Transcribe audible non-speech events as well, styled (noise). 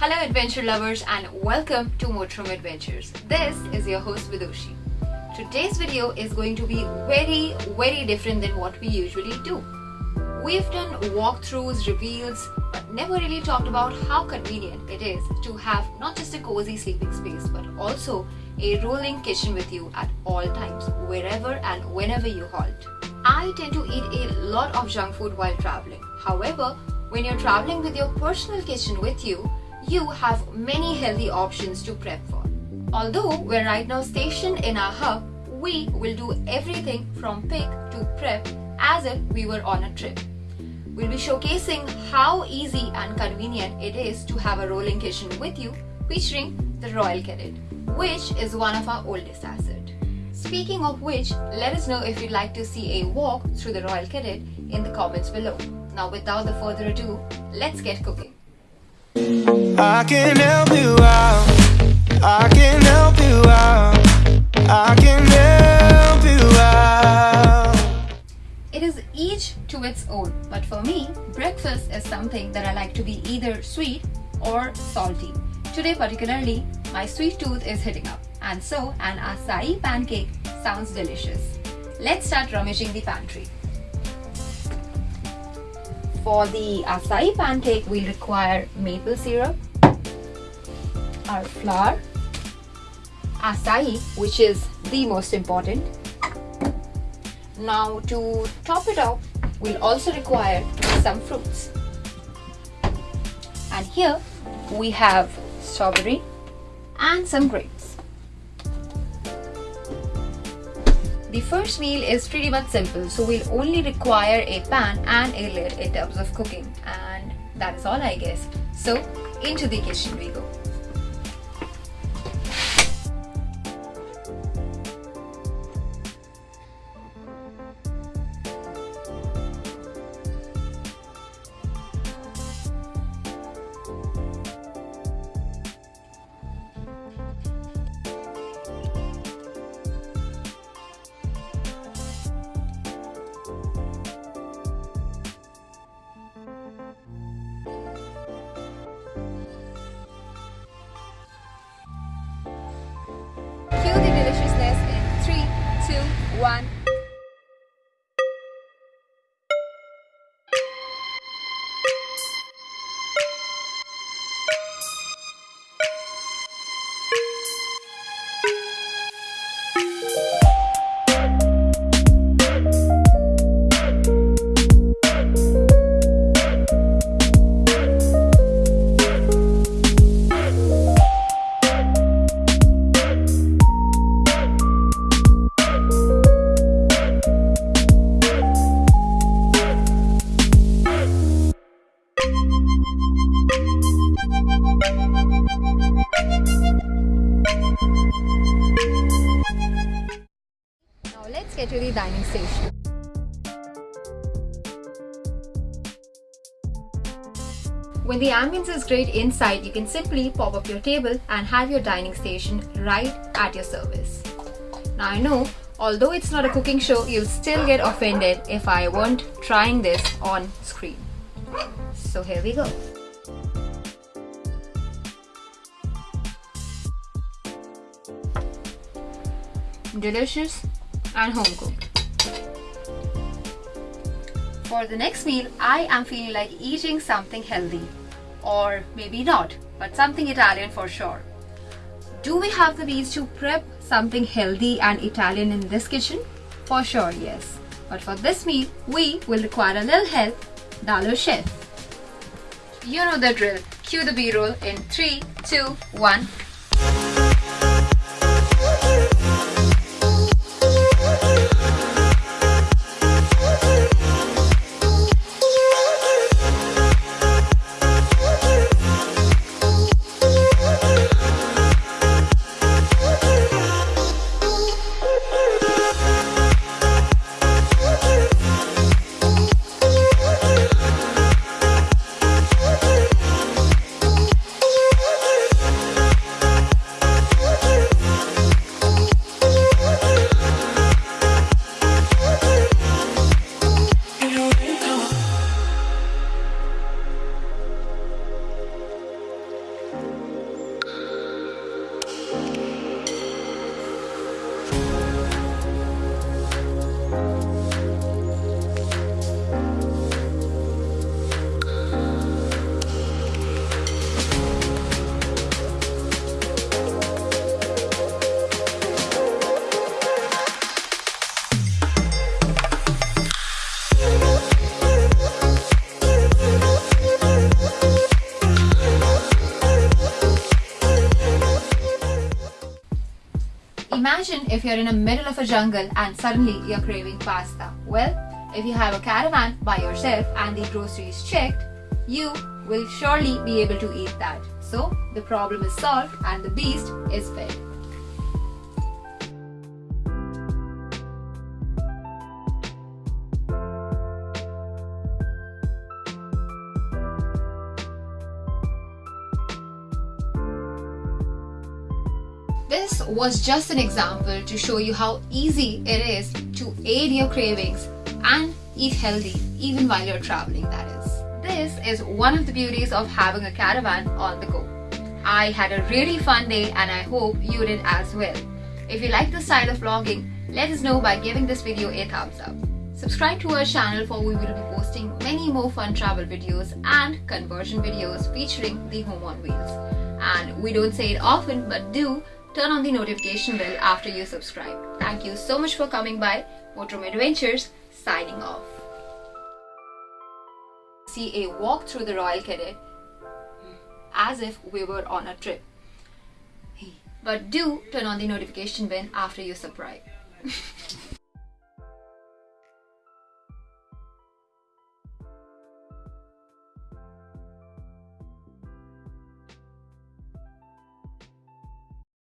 Hello adventure lovers and welcome to Motorhome Adventures. This is your host Vidushi. Today's video is going to be very very different than what we usually do. We've done walkthroughs, reveals, but never really talked about how convenient it is to have not just a cozy sleeping space but also a rolling kitchen with you at all times, wherever and whenever you halt. I tend to eat a lot of junk food while traveling. However, when you're traveling with your personal kitchen with you, you have many healthy options to prep for. Although we're right now stationed in our hub, we will do everything from pick to prep as if we were on a trip. We'll be showcasing how easy and convenient it is to have a rolling kitchen with you featuring the Royal Cadet, which is one of our oldest assets. Speaking of which, let us know if you'd like to see a walk through the Royal Cadet in the comments below. Now without the further ado, let's get cooking. I can help you out. It is each to its own, but for me, breakfast is something that I like to be either sweet or salty. Today particularly, my sweet tooth is hitting up and so an acai pancake sounds delicious. Let's start rummaging the pantry. For the uh, acai pancake, we'll require maple syrup, our flour, acai, which is the most important. Now to top it up, we'll also require some fruits. And here we have strawberry and some grapes. The first meal is pretty much simple so we'll only require a pan and a lid in terms of cooking and that is all I guess. So into the kitchen we go. dining station. When the ambience is great inside, you can simply pop up your table and have your dining station right at your service. Now I know, although it's not a cooking show, you'll still get offended if I weren't trying this on screen. So here we go. Delicious and home cooked. For the next meal, I am feeling like eating something healthy. Or maybe not, but something Italian for sure. Do we have the means to prep something healthy and Italian in this kitchen? For sure, yes. But for this meal, we will require a little help, Dalo Chef. You know the drill. Cue the B-roll in 3, 2, 1. Imagine if you're in the middle of a jungle and suddenly you're craving pasta. Well, if you have a caravan by yourself and the groceries checked, you will surely be able to eat that. So the problem is solved and the beast is fed. This was just an example to show you how easy it is to aid your cravings and eat healthy even while you're traveling that is. This is one of the beauties of having a caravan on the go. I had a really fun day and I hope you did as well. If you like this style of vlogging, let us know by giving this video a thumbs up. Subscribe to our channel for we will be posting many more fun travel videos and conversion videos featuring the home on wheels. And we don't say it often but do turn on the notification bell after you subscribe. Thank you so much for coming by. Motorhome Adventures signing off. See a walk through the Royal Cadet as if we were on a trip. But do turn on the notification bell after you subscribe. (laughs)